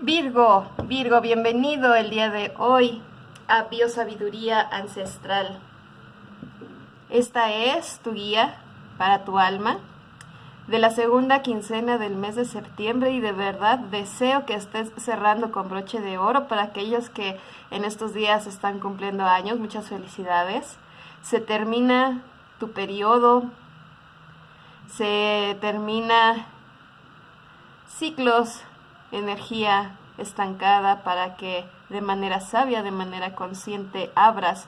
Virgo, Virgo, bienvenido el día de hoy a Biosabiduría Ancestral. Esta es tu guía para tu alma de la segunda quincena del mes de septiembre y de verdad deseo que estés cerrando con broche de oro para aquellos que en estos días están cumpliendo años. Muchas felicidades. Se termina tu periodo, se termina ciclos energía estancada para que de manera sabia, de manera consciente, abras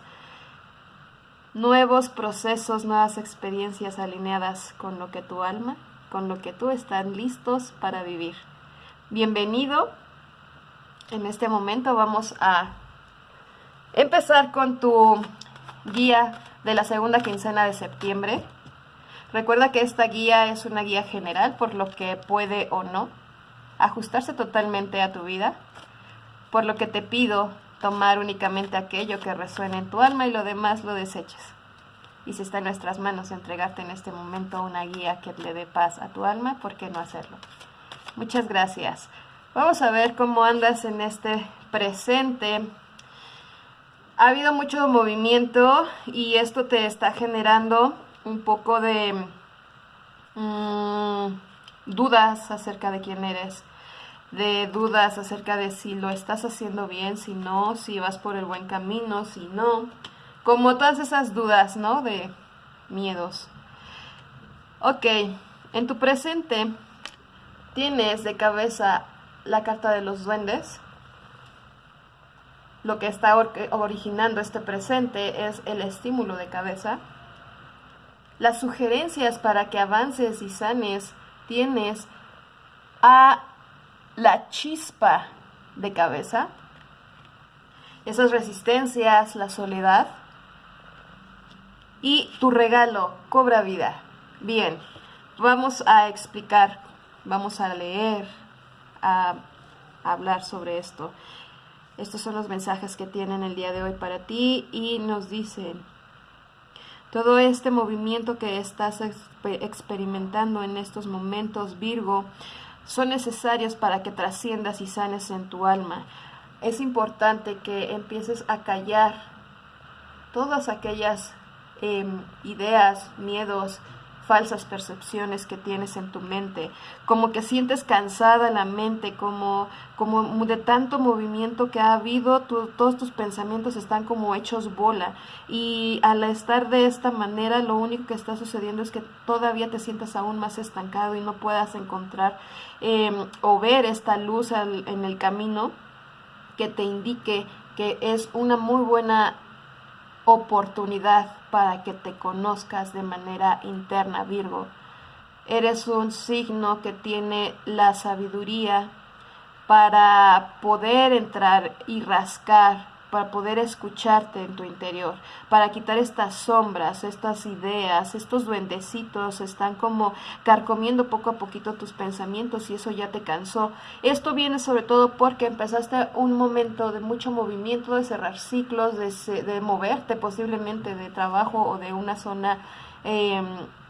nuevos procesos, nuevas experiencias alineadas con lo que tu alma, con lo que tú están listos para vivir. Bienvenido. En este momento vamos a empezar con tu guía de la segunda quincena de septiembre. Recuerda que esta guía es una guía general, por lo que puede o no ajustarse totalmente a tu vida, por lo que te pido tomar únicamente aquello que resuene en tu alma y lo demás lo deseches. Y si está en nuestras manos entregarte en este momento una guía que le dé paz a tu alma, ¿por qué no hacerlo? Muchas gracias. Vamos a ver cómo andas en este presente. Ha habido mucho movimiento y esto te está generando un poco de mm, dudas acerca de quién eres, de dudas acerca de si lo estás haciendo bien, si no, si vas por el buen camino, si no, como todas esas dudas, ¿no? De miedos. Ok, en tu presente tienes de cabeza la carta de los duendes. Lo que está originando este presente es el estímulo de cabeza. Las sugerencias para que avances y sanes tienes a la chispa de cabeza, esas resistencias, la soledad y tu regalo cobra vida. Bien, vamos a explicar, vamos a leer, a, hablar sobre esto. Estos son los mensajes que tienen el día de hoy para ti y nos dicen, todo este movimiento que estás experimentando en estos momentos, Virgo, son necesarios para que trasciendas y sanes en tu alma. Es importante que empieces a callar todas aquellas em, ideas, miedos, falsas percepciones que tienes en tu mente, como que sientes cansada la mente, como, como de tanto movimiento que ha habido, todos tus pensamientos están como hechos bola. Y al estar de esta manera lo único que está sucediendo es que todavía te sientes aún más estancado y no puedas encontrar em, o ver esta luz en el camino que te indique que es una muy buena oportunidad para que te conozcas de manera interna, Virgo. Eres un signo que tiene la sabiduría para poder entrar y rascar para poder escucharte en tu interior, para quitar estas sombras, estas ideas, estos duendecitos están como carcomiendo poco a poquito tus pensamientos y eso ya te cansó. Esto viene sobre todo porque empezaste un momento de mucho movimiento, de cerrar ciclos, de, moverte posiblemente de trabajo o de una zona em,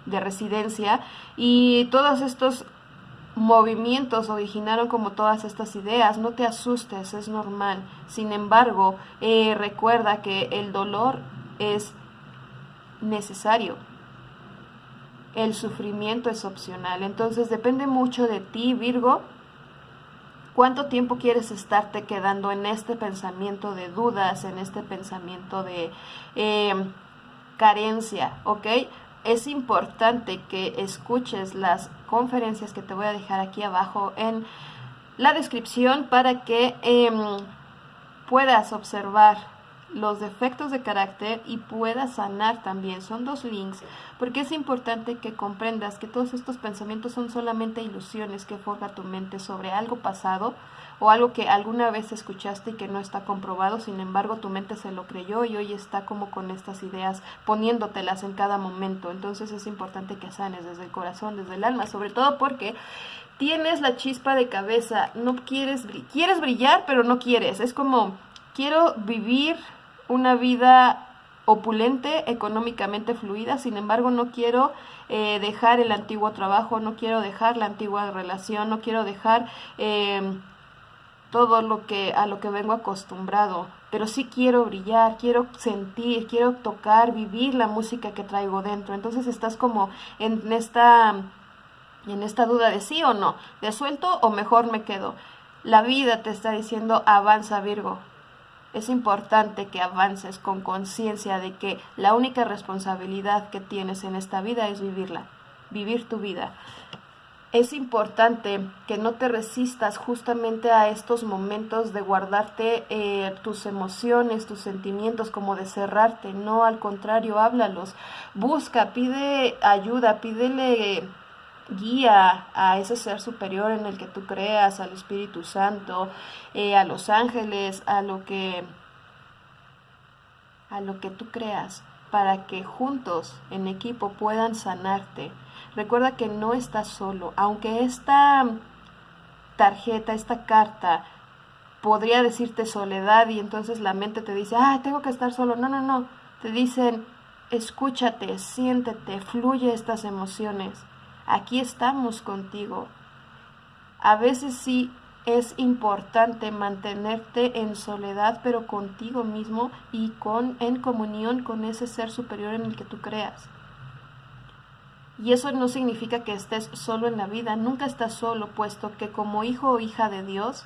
de residencia y todos estos movimientos originaron como todas estas ideas. No te asustes, es normal. Sin embargo, eh, recuerda que el dolor es necesario. El sufrimiento es opcional. Entonces depende mucho de ti, Virgo. ¿Cuánto tiempo quieres estarte quedando en este pensamiento de dudas, en este pensamiento de eh, carencia? ¿Ok? Es importante que escuches las conferencias que te voy a dejar aquí abajo en la descripción para que em, puedas observar los defectos de carácter y puedas sanar también. Son dos links, porque es importante que comprendas que todos estos pensamientos son solamente ilusiones que forja tu mente sobre algo pasado o algo que alguna vez escuchaste y que no está comprobado, sin embargo tu mente se lo creyó y hoy está como con estas ideas poniéndotelas en cada momento. Entonces es importante que sanes desde el corazón, desde el alma, sobre todo porque tienes la chispa de cabeza, no quieres, quieres brillar, pero no quieres. Es como, quiero vivir una vida opulente, económicamente fluida, sin embargo no quiero eh, dejar el antiguo trabajo, no quiero dejar la antigua relación, no quiero dejar... Eh, todo lo que a lo que vengo acostumbrado, pero sí quiero brillar, quiero sentir, quiero tocar, vivir la música que traigo dentro. Entonces estás como en esta en esta duda de sí o no, de suelto o mejor me quedo. La vida te está diciendo avanza Virgo. Es importante que avances con conciencia de que la única responsabilidad que tienes en esta vida es vivirla, vivir tu vida es importante que no te resistas justamente a estos momentos de guardarte eh, tus emociones, tus sentimientos, como de cerrarte. No, al contrario, háblalos. Busca, pide ayuda, pídele guía a ese ser superior en el que tú creas, al Espíritu Santo, eh, a los ángeles, a lo que a lo que tú creas, para que juntos en equipo puedan sanarte Recuerda que no estás solo, aunque esta tarjeta, esta carta podría decirte soledad y entonces la mente te dice, ah, tengo que estar solo. No, no, no. Te dicen, escúchate, siéntete, fluye estas emociones. Aquí estamos contigo. A veces sí es importante mantenerte en soledad, pero contigo mismo y con en comunión con ese ser superior en el que tú creas. Y eso no significa que estés solo en la vida, nunca estás solo, puesto que como hijo o hija de Dios,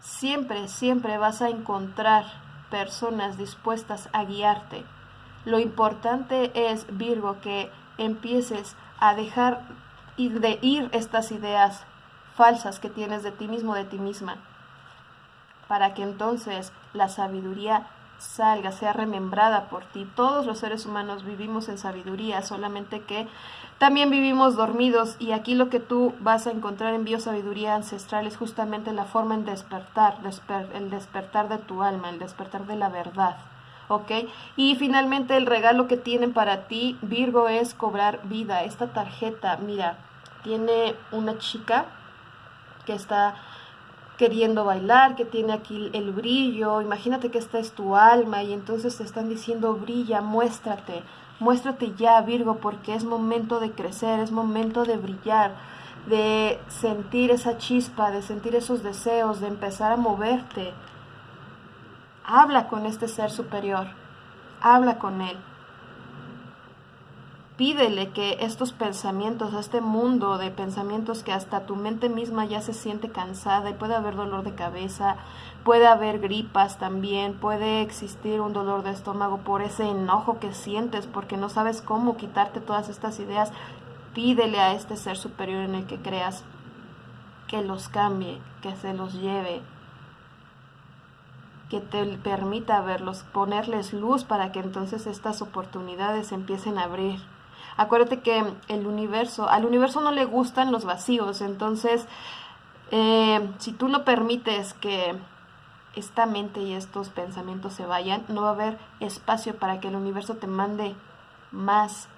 siempre, siempre vas a encontrar personas dispuestas a guiarte. Lo importante es, Virgo, que empieces a dejar de ir estas ideas falsas que tienes de ti mismo, de ti misma, para que entonces la sabiduría salga, sea remembrada por ti. Todos los seres humanos vivimos en sabiduría, solamente que también vivimos dormidos y aquí lo que tú vas a encontrar en biosabiduría ancestral es justamente la forma en despertar, el despertar de tu alma, el despertar de la verdad. ¿Ok? Y finalmente el regalo que tienen para ti, Virgo, es cobrar vida. Esta tarjeta, mira, tiene una chica que está queriendo bailar, que tiene aquí el brillo, imagínate que esta es tu alma y entonces te están diciendo brilla, muéstrate, muéstrate ya Virgo porque es momento de crecer, es momento de brillar, de sentir esa chispa, de sentir esos deseos, de empezar a moverte. Habla con este ser superior, habla con él. Pídele que estos pensamientos, este mundo de pensamientos que hasta tu mente misma ya se siente cansada y puede haber dolor de cabeza, puede haber gripas también, puede existir un dolor de estómago por ese enojo que sientes porque no sabes cómo quitarte todas estas ideas, pídele a este ser superior en el que creas que los cambie, que se los lleve, que te permita verlos, ponerles luz para que entonces estas oportunidades empiecen a abrir. Acuérdate que el universo, al universo no le gustan los vacíos, entonces eh, si tú no permites que esta mente y estos pensamientos se vayan, no va a haber espacio para que el universo te mande más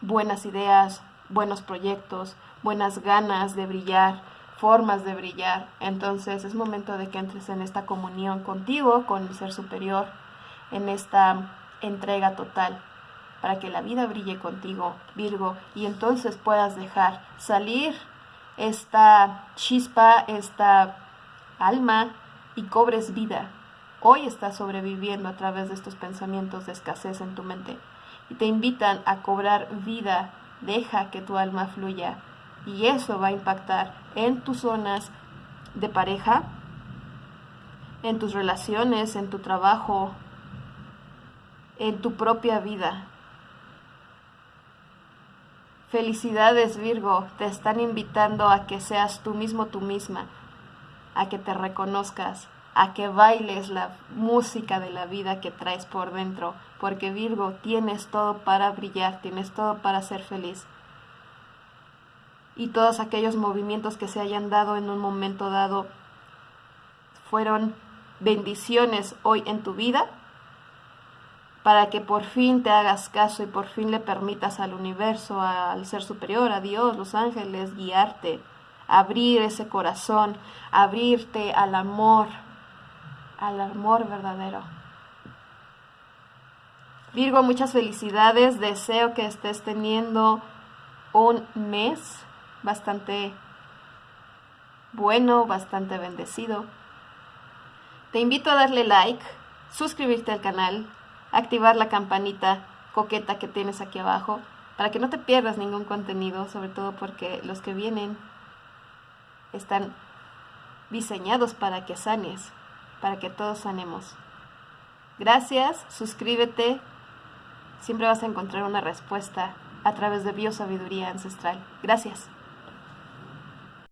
buenas ideas, buenos proyectos, buenas ganas de brillar, formas de brillar. Entonces es momento de que entres en esta comunión contigo, con el ser superior, en esta entrega total para que la vida brille contigo, Virgo, y entonces puedas dejar salir esta chispa, esta alma y cobres vida. Hoy estás sobreviviendo a través de estos pensamientos de escasez en tu mente y te invitan a cobrar vida. Deja que tu alma fluya y eso va a impactar en tus zonas de pareja, en tus relaciones, en tu trabajo, en tu propia vida. Felicidades Virgo, te están invitando a que seas tú mismo, tú misma, a que te reconozcas, a que bailes la música de la vida que traes por dentro, porque Virgo tienes todo para brillar, tienes todo para ser feliz. Y todos aquellos movimientos que se hayan dado en un momento dado fueron bendiciones hoy en tu vida para que por fin te hagas caso y por fin le permitas al universo, al ser superior, a Dios, los ángeles, guiarte, abrir ese corazón, abrirte al amor, al amor verdadero. Virgo, muchas felicidades, deseo que estés teniendo un mes bastante bueno, bastante bendecido. Te invito a darle like, suscribirte al canal, activar la campanita coqueta que tienes aquí abajo para que no te pierdas ningún contenido, sobre todo porque los que vienen están diseñados para que sanes, para que todos sanemos. Gracias, suscríbete, siempre vas a encontrar una respuesta a través de biosabiduría ancestral. Gracias.